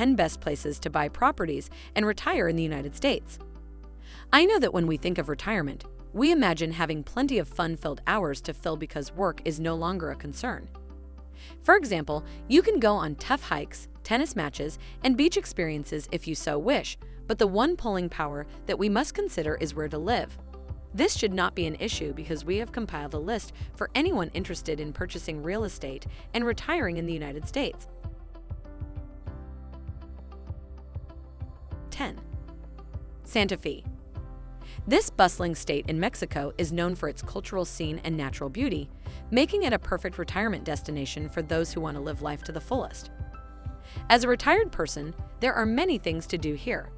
10 best places to buy properties and retire in the United States. I know that when we think of retirement, we imagine having plenty of fun-filled hours to fill because work is no longer a concern. For example, you can go on tough hikes, tennis matches, and beach experiences if you so wish, but the one pulling power that we must consider is where to live. This should not be an issue because we have compiled a list for anyone interested in purchasing real estate and retiring in the United States. 10. Santa Fe. This bustling state in Mexico is known for its cultural scene and natural beauty, making it a perfect retirement destination for those who want to live life to the fullest. As a retired person, there are many things to do here.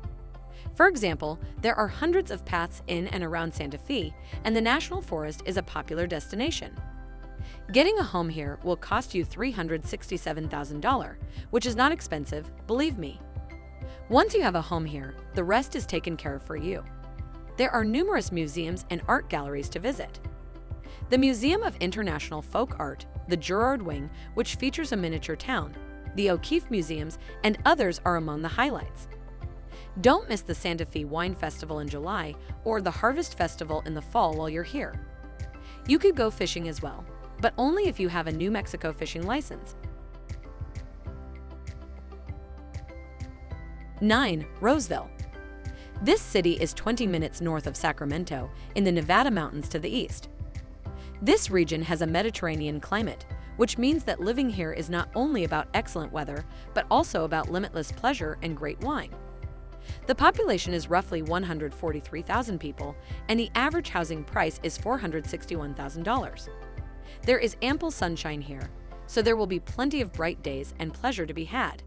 For example, there are hundreds of paths in and around Santa Fe, and the National Forest is a popular destination. Getting a home here will cost you $367,000, which is not expensive, believe me. Once you have a home here, the rest is taken care of for you. There are numerous museums and art galleries to visit. The Museum of International Folk Art, the Girard Wing, which features a miniature town, the O'Keeffe Museums, and others are among the highlights. Don't miss the Santa Fe Wine Festival in July or the Harvest Festival in the fall while you're here. You could go fishing as well, but only if you have a New Mexico fishing license. 9. Roseville This city is 20 minutes north of Sacramento in the Nevada mountains to the east. This region has a Mediterranean climate, which means that living here is not only about excellent weather, but also about limitless pleasure and great wine. The population is roughly 143,000 people, and the average housing price is $461,000. There is ample sunshine here, so there will be plenty of bright days and pleasure to be had.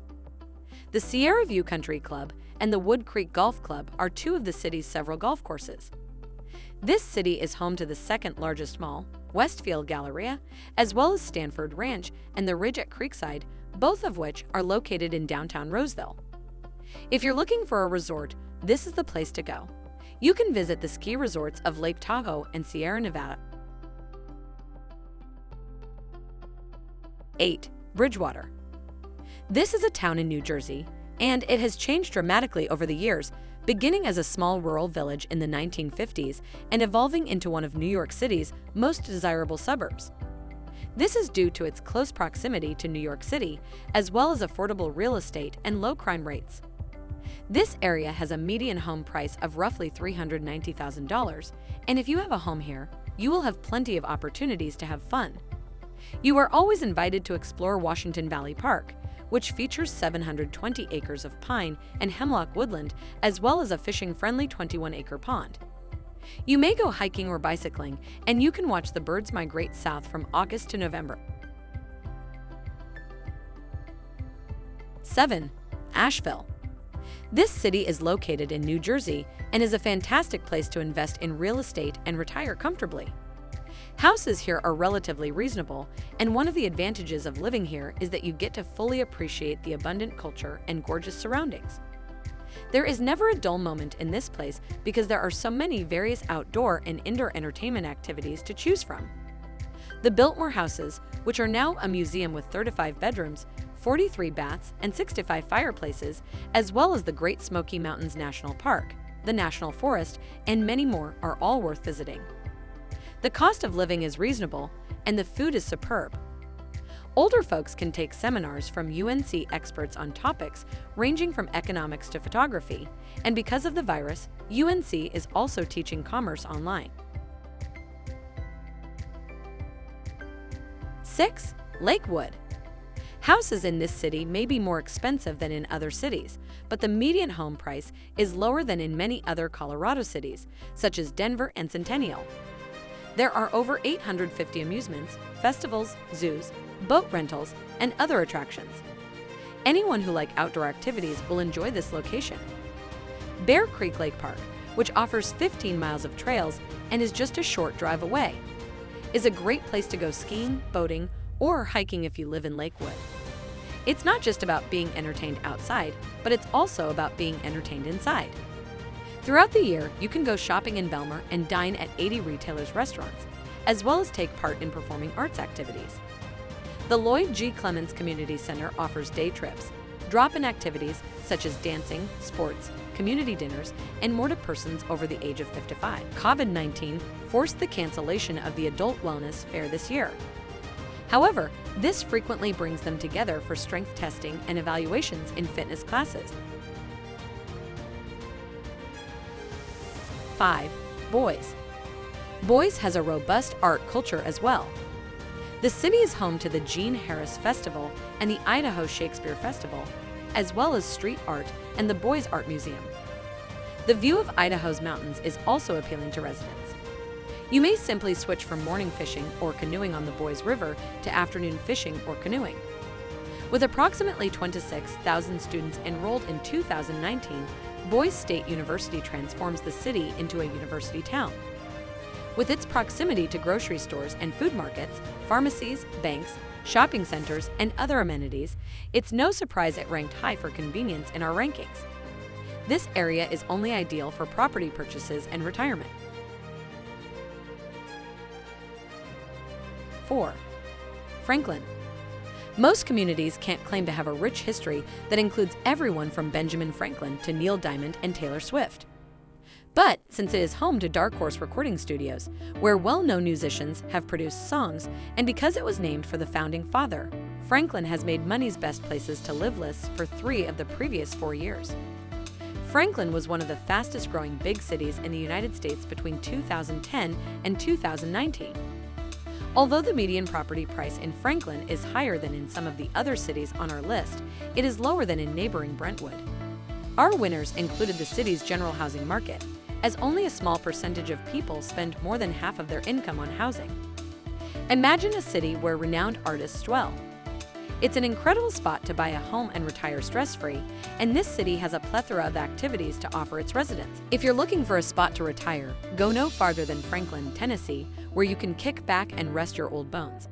The Sierra View Country Club and the Wood Creek Golf Club are two of the city's several golf courses. This city is home to the second largest mall, Westfield Galleria, as well as Stanford Ranch and the Ridge at Creekside, both of which are located in downtown Roseville. If you're looking for a resort, this is the place to go. You can visit the ski resorts of Lake Tahoe and Sierra Nevada. 8. Bridgewater This is a town in New Jersey, and it has changed dramatically over the years, beginning as a small rural village in the 1950s and evolving into one of New York City's most desirable suburbs. This is due to its close proximity to New York City, as well as affordable real estate and low crime rates. This area has a median home price of roughly $390,000, and if you have a home here, you will have plenty of opportunities to have fun. You are always invited to explore Washington Valley Park, which features 720 acres of pine and hemlock woodland, as well as a fishing-friendly 21-acre pond. You may go hiking or bicycling, and you can watch the birds migrate south from August to November. 7. Asheville this city is located in New Jersey and is a fantastic place to invest in real estate and retire comfortably. Houses here are relatively reasonable, and one of the advantages of living here is that you get to fully appreciate the abundant culture and gorgeous surroundings. There is never a dull moment in this place because there are so many various outdoor and indoor entertainment activities to choose from. The Biltmore Houses, which are now a museum with 35 bedrooms, 43 baths, and 65 fireplaces, as well as the Great Smoky Mountains National Park, the National Forest, and many more are all worth visiting. The cost of living is reasonable, and the food is superb. Older folks can take seminars from UNC experts on topics ranging from economics to photography, and because of the virus, UNC is also teaching commerce online. 6. Lakewood Houses in this city may be more expensive than in other cities, but the median home price is lower than in many other Colorado cities, such as Denver and Centennial. There are over 850 amusements, festivals, zoos, boat rentals, and other attractions. Anyone who like outdoor activities will enjoy this location. Bear Creek Lake Park, which offers 15 miles of trails and is just a short drive away, is a great place to go skiing, boating, or hiking if you live in Lakewood. It's not just about being entertained outside, but it's also about being entertained inside. Throughout the year, you can go shopping in Belmar and dine at 80 retailers' restaurants, as well as take part in performing arts activities. The Lloyd G. Clements Community Center offers day trips, drop-in activities such as dancing, sports, community dinners, and more to persons over the age of 55. COVID-19 forced the cancellation of the Adult Wellness Fair this year. However, this frequently brings them together for strength testing and evaluations in fitness classes. 5. Boys Boise has a robust art culture as well. The city is home to the Gene Harris Festival and the Idaho Shakespeare Festival, as well as street art and the Boise Art Museum. The view of Idaho's mountains is also appealing to residents. You may simply switch from morning fishing or canoeing on the Boise River to afternoon fishing or canoeing. With approximately 26,000 students enrolled in 2019, Boise State University transforms the city into a university town. With its proximity to grocery stores and food markets, pharmacies, banks, shopping centers, and other amenities, it's no surprise it ranked high for convenience in our rankings. This area is only ideal for property purchases and retirement. 4. Franklin. Most communities can't claim to have a rich history that includes everyone from Benjamin Franklin to Neil Diamond and Taylor Swift. But since it is home to Dark Horse Recording Studios, where well-known musicians have produced songs, and because it was named for the founding father, Franklin has made Money's Best Places to Live lists for three of the previous four years. Franklin was one of the fastest growing big cities in the United States between 2010 and 2019. Although the median property price in Franklin is higher than in some of the other cities on our list, it is lower than in neighboring Brentwood. Our winners included the city's general housing market, as only a small percentage of people spend more than half of their income on housing. Imagine a city where renowned artists dwell. It's an incredible spot to buy a home and retire stress-free, and this city has a plethora of activities to offer its residents. If you're looking for a spot to retire, go no farther than Franklin, Tennessee, where you can kick back and rest your old bones.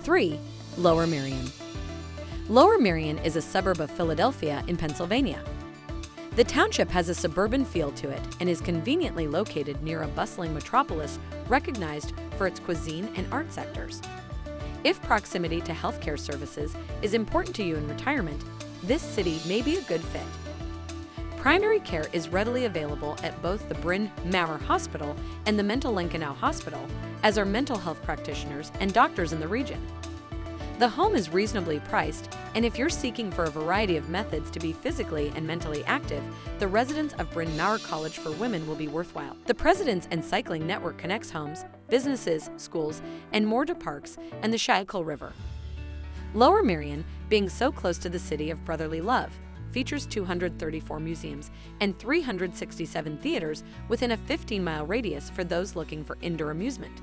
3. Lower Merion Lower Merion is a suburb of Philadelphia in Pennsylvania. The township has a suburban feel to it and is conveniently located near a bustling metropolis recognized for its cuisine and art sectors. If proximity to healthcare services is important to you in retirement, this city may be a good fit. Primary care is readily available at both the Bryn Mawr Hospital and the Mental Lincoln Hospital, as are mental health practitioners and doctors in the region. The home is reasonably priced, and if you're seeking for a variety of methods to be physically and mentally active, the residence of Bryn Mawr College for Women will be worthwhile. The Presidents and Cycling Network connects homes, businesses, schools, and more to parks and the Schuylkill River. Lower Merion, being so close to the city of brotherly love, features 234 museums and 367 theaters within a 15-mile radius for those looking for indoor amusement.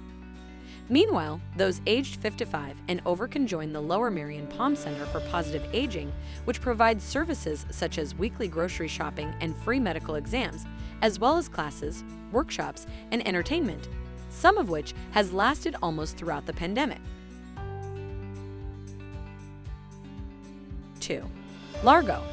Meanwhile, those aged 55 and over can join the Lower Merion Palm Center for Positive Aging, which provides services such as weekly grocery shopping and free medical exams, as well as classes, workshops, and entertainment, some of which has lasted almost throughout the pandemic. 2. Largo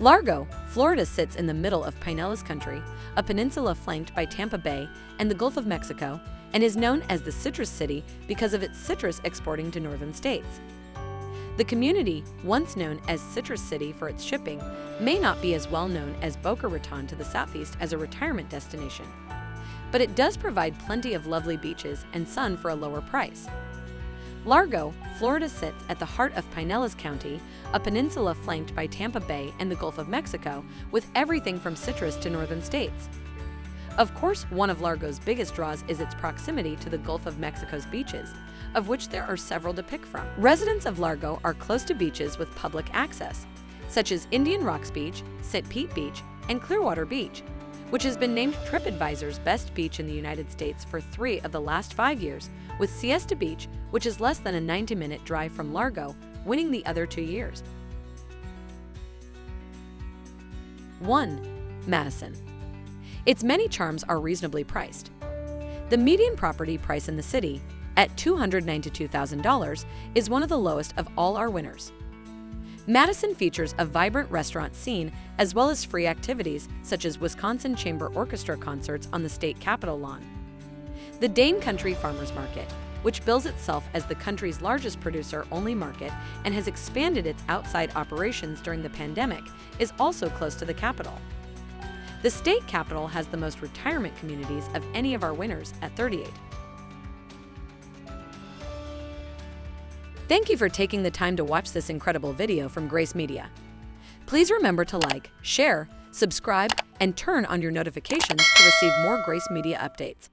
Largo, Florida sits in the middle of Pinellas County, a peninsula flanked by Tampa Bay and the Gulf of Mexico, and is known as the Citrus City because of its citrus exporting to northern states. The community, once known as Citrus City for its shipping, may not be as well known as Boca Raton to the southeast as a retirement destination. But it does provide plenty of lovely beaches and sun for a lower price. Largo, Florida sits at the heart of Pinellas County, a peninsula flanked by Tampa Bay and the Gulf of Mexico, with everything from citrus to northern states. Of course, one of Largo's biggest draws is its proximity to the Gulf of Mexico's beaches, of which there are several to pick from. Residents of Largo are close to beaches with public access, such as Indian Rocks Beach, St. Pete Beach, and Clearwater Beach, which has been named TripAdvisor's best beach in the United States for three of the last five years, with Siesta Beach, which is less than a 90-minute drive from Largo, winning the other two years. 1. Madison its many charms are reasonably priced. The median property price in the city, at $292,000, is one of the lowest of all our winners. Madison features a vibrant restaurant scene as well as free activities such as Wisconsin Chamber Orchestra concerts on the state capitol lawn. The Dane County Farmers Market, which bills itself as the country's largest producer-only market and has expanded its outside operations during the pandemic, is also close to the capital. The state capital has the most retirement communities of any of our winners at 38. Thank you for taking the time to watch this incredible video from Grace Media. Please remember to like, share, subscribe, and turn on your notifications to receive more Grace Media updates.